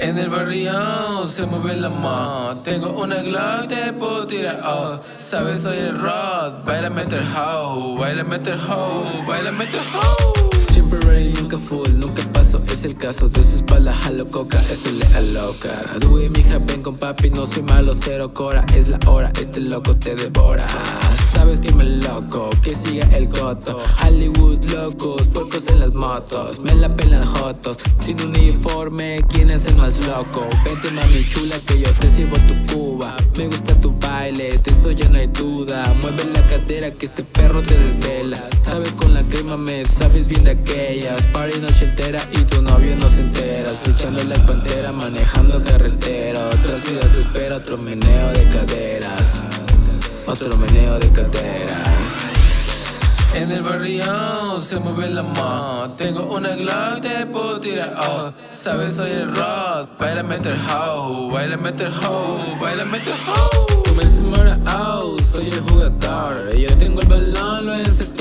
En el barrio se mueve la ma. Tengo una Glock, te puedo tirar. Oh. Sabes, soy el Rod. Baila meter how Baila meter how Baila meter how Siempre ready, nunca full, es el caso De su espalda jalo coca, eso le aloca. Dewey, mija, ven con papi, no soy malo, cero cora Es la hora, este loco te devora. Sabes que me loco, que siga el coto. Hollywood locos, puercos en las motos Me la pelan jotos, sin uniforme, ¿quién es el más loco? Vente mami chula que yo te sirvo tu cuba. Me gusta tu baile, de eso ya no hay duda. Mueve la cadera que este perro te desvela. Sabes con la crema me sabes bien de aquellas. Party noche entera y tu novio no se entera. Echando la pantera, manejando carretera. Otra ciudad te espera, otro meneo de caderas. Otro meneo de caderas. En el barrio se mueve la ma Tengo una Glock, te puedo tirar oh. Sabes, soy el Rod Baila meter how Baila meter how Baila meter how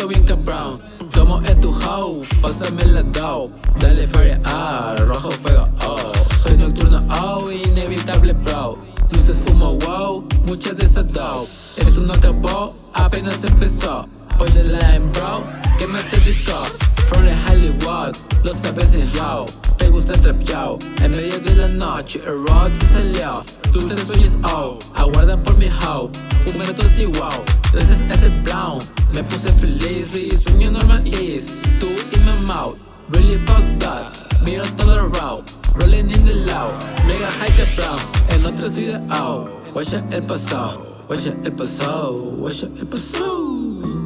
bien cabrón Tomo en tu house, pásame la dough Dale fire ah, rojo fuego oh. Soy nocturno oh, inevitable bro. Luces humo wow, muchas de esas dough Esto no acabó, apenas empezó. Voy de line bro, que me este disco. From the Hollywood, lo sabes en yo. Te gusta el trap yo. En medio de la noche el road se salió. Luces sueños oh, aguardan por mi how. Un minuto así wow, gracias a ese brown Me puse feliz y sueño normal is Tú y mi mouth, really fuck that Miro todo around, rolling in the loud Mega high cap brown, en otra ciudad oh Guaya el pasado, guaya el pasado, guaya el pasado